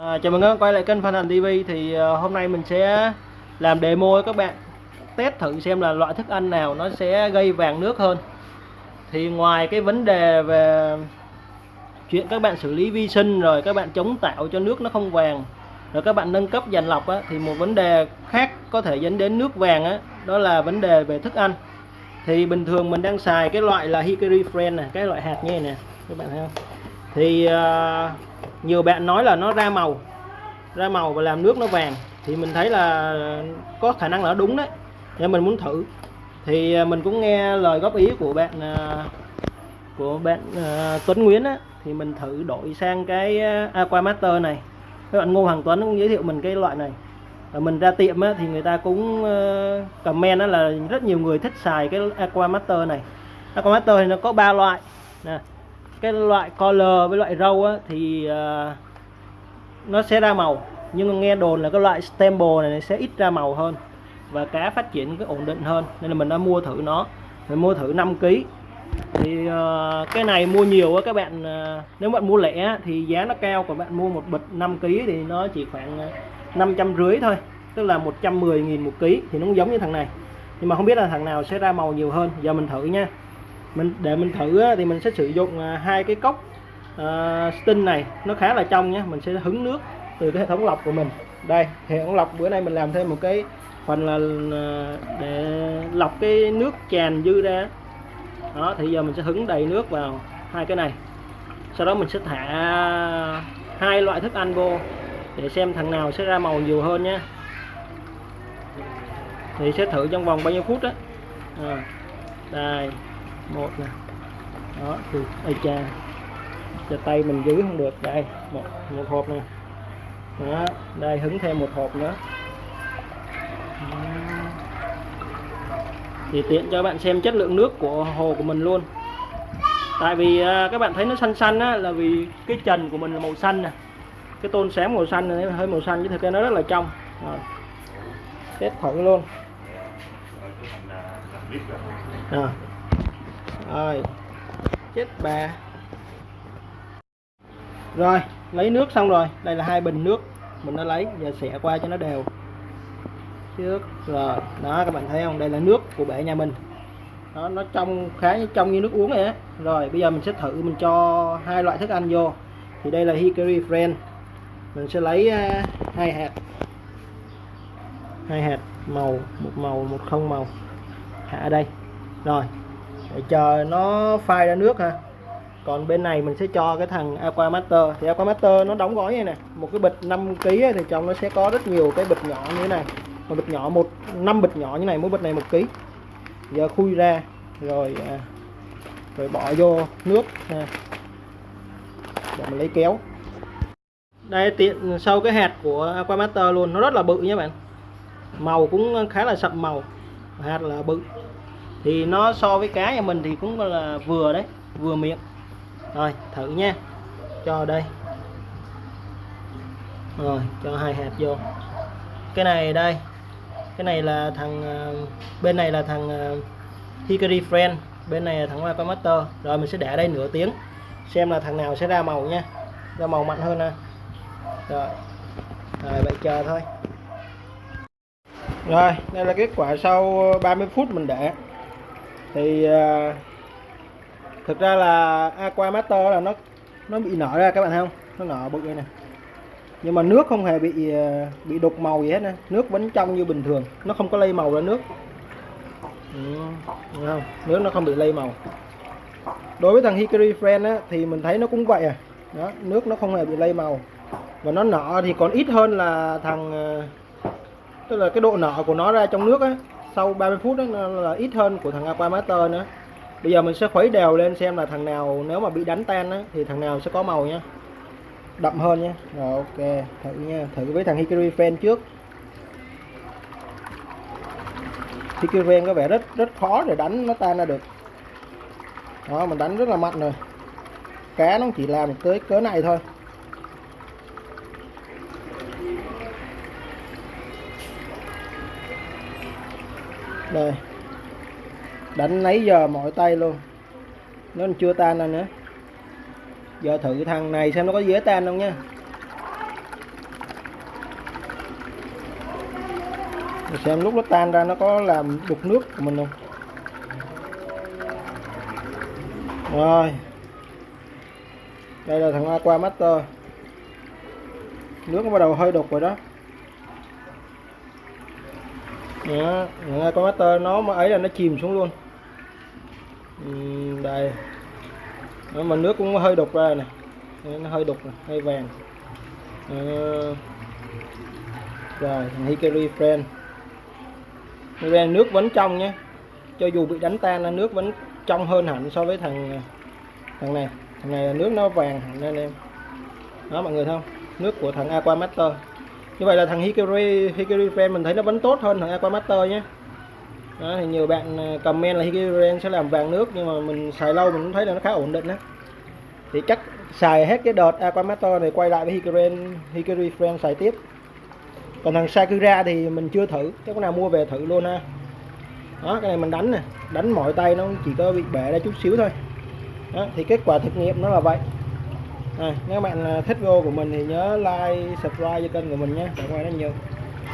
À, chào mừng các bạn quay lại kênh Phan Hành TV thì uh, hôm nay mình sẽ làm demo cho các bạn test thử xem là loại thức ăn nào nó sẽ gây vàng nước hơn. Thì ngoài cái vấn đề về chuyện các bạn xử lý vi sinh rồi các bạn chống tạo cho nước nó không vàng rồi các bạn nâng cấp dàn lọc á, thì một vấn đề khác có thể dẫn đến nước vàng á, đó là vấn đề về thức ăn. Thì bình thường mình đang xài cái loại là Hickory Friend này cái loại hạt như này nè các bạn thấy không? Thì uh, nhiều bạn nói là nó ra màu ra màu và làm nước nó vàng. Thì mình thấy là có khả năng là đúng đấy. Nên mình muốn thử. Thì à, mình cũng nghe lời góp ý của bạn à, của bạn à, Tuấn Nguyễn á. Thì mình thử đổi sang cái Aquamaster Aqua Master này. Các bạn Ngô Hoàng Tuấn cũng giới thiệu mình cái loại này. Và mình ra tiệm á, thì người ta cũng comment đó là rất nhiều người thích xài cái Aqua Master này. Aqua Master thì nó có ba loại. Nè cái loại color với loại râu á, thì uh, nó sẽ ra màu. Nhưng mà nghe đồn là cái loại stemple này sẽ ít ra màu hơn và cá phát triển cái ổn định hơn. Nên là mình đã mua thử nó. Mình mua thử 5 kg thì uh, cái này mua nhiều á các bạn uh, nếu bạn mua lẻ thì giá nó cao. Còn bạn mua một bịch 5 kg thì nó chỉ khoảng năm trăm rưỡi thôi. Tức là 110 nghìn một ký. Thì nó cũng giống như thằng này. Nhưng mà không biết là thằng nào sẽ ra màu nhiều hơn. Giờ mình thử nha mình để mình thử á, thì mình sẽ sử dụng à, hai cái cốc à, uh, stin này. Nó khá là trong nhé mình sẽ hứng nước từ cái hệ thống lọc của mình. Đây hệ thống lọc bữa nay mình làm thêm một cái phần là à, để lọc cái nước tràn dư ra. Đó thì giờ mình sẽ hứng đầy nước vào hai cái này. Sau đó mình sẽ thả hai loại thức ăn vô để xem thằng nào sẽ ra màu nhiều hơn nhé thì sẽ thử trong vòng bao nhiêu phút đó à, đây một nè. Đó thì ai cha? Cho tay mình giữ không được. Đây một một hộp nè. Đó đây hứng thêm một hộp nữa. Thì tiện cho bạn xem chất lượng nước của hồ của mình luôn. Tại vì à, các bạn thấy nó xanh xanh á là vì cái trần của mình là màu xanh nè. Cái tôn xám màu xanh này hơi màu xanh chứ thực ra nó rất là trong. Rồi. test thử luôn. À rồi chết bà. Rồi, lấy nước xong rồi. Đây là hai bình nước. Mình đã lấy giờ xẻ qua cho nó đều. Trước rồi. Đó, các bạn thấy không? Đây là nước của bể nhà mình. Đó, nó trong, khá trong như nước uống vậy á. Rồi, bây giờ mình sẽ thử mình cho hai loại thức ăn vô. Thì đây là Hickory Friend. Mình sẽ lấy à, hai hạt. Hai hạt màu, một màu, một không màu. Hạ ở đây. Rồi để chờ nó phai ra nước ha. Còn bên này mình sẽ cho cái thằng aquamaster. Thì aquamaster nó đóng gói như này một cái bịch 5 kg thì trong nó sẽ có rất nhiều cái bịch nhỏ như thế này. Một bịch nhỏ, một, năm bịch nhỏ như này, mỗi bịch này một kg giờ khui ra, rồi à, rồi bỏ vô nước ha. để mình lấy kéo. Đây, tiện sau cái hạt của aquamaster luôn. Nó rất là bự nha bạn. Màu cũng khá là sậm màu. Hạt là bự thì nó so với cá nhà mình thì cũng là vừa đấy, vừa miệng. Rồi, thử nha. Cho đây. Rồi, cho hai hạt vô. Cái này đây. Cái này là thằng à, bên này là thằng à, Hickory Friend. Bên này là thằng Aqua Master. Rồi, mình sẽ để đây nửa tiếng. Xem là thằng nào sẽ ra màu nha. Ra màu mạnh hơn nè rồi. Rồi, vậy chờ thôi. Rồi, đây là kết quả sau 30 phút mình để thì uh, thực ra là Aqua Master là nó nó bị nở ra các bạn thấy không? Nó nở bự đây nè. Nhưng mà nước không hề bị à, bị đục màu gì hết nè. Nước vẫn trong như bình thường. Nó không có lây màu ra nước. Ừ, không? Nước nó không bị lây màu. Đối với thằng Hickory Friend á, thì mình thấy nó cũng vậy à. Đó nước nó không hề bị lây màu. Và nó nở thì còn ít hơn là thằng à, tức là cái độ nở của nó ra trong nước á sau 30 phút đó, nó là ít hơn của thằng Aquamaster nữa. Bây giờ mình sẽ khuấy đều lên xem là thằng nào nếu mà bị đánh tan á, thì thằng nào sẽ có màu nha đậm hơn nha rồi, ok, thử nha. Thử với thằng Hickory Fan trước. Hickory Fan có vẻ rất rất khó để đánh nó tan ra được. Đó, mình đánh rất là mạnh rồi. Cá nó chỉ làm tới cỡ này thôi. Đây Đánh nấy giờ mọi tay luôn. Nó chưa tan ra nữa. Giờ thử thằng này xem nó có dễ tan không nha xem lúc nó tan ra nó có làm đục nước của mình không. Rồi. Đây là thằng Aqua Master. Nước nó bắt đầu hơi đục rồi đó đó, thằng Aqua Master nó mà ấy là nó chìm xuống luôn. Ừ, đây. Đó, mà nước cũng hơi đục ra nè nó hơi đục này, hơi vàng. Ờ. rồi thằng Hikari Friend. Hikari nước vẫn trong nhé. Cho dù bị đánh tan là nước vẫn trong hơn hẳn so với thằng thằng này. Thằng này là nước nó vàng hẳn lên em. Đó mọi người thấy không? Nước của thằng Aqua Master như vậy là thằng Hikari Hikari Friend mình thấy nó vẫn tốt hơn thằng Aquamaster nhé. Đó, thì nhiều bạn à, comment là Hikari Friend sẽ làm vàng nước nhưng mà mình xài lâu mình cũng thấy là nó khá ổn định đó thì chắc xài hết cái đợt Aquamaster này quay lại với Hikari Hikari Friend xài tiếp. Còn thằng Sakura thì mình chưa thử chắc có nào mua về thử luôn ha. Đó cái này mình đánh nè đánh mọi tay nó chỉ có bị bể ra chút xíu thôi. Đó, thì kết quả thực nghiệm nó là vậy rồi, nếu bạn thích video của mình thì nhớ like, subscribe cho kênh của mình nhé. Cảm ơn rất nhiều.